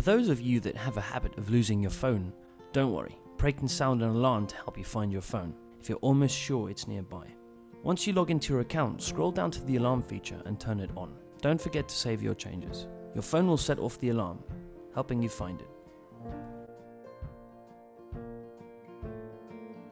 For those of you that have a habit of losing your phone, don't worry, Prey can sound an alarm to help you find your phone if you're almost sure it's nearby. Once you log into your account, scroll down to the alarm feature and turn it on. Don't forget to save your changes. Your phone will set off the alarm, helping you find it.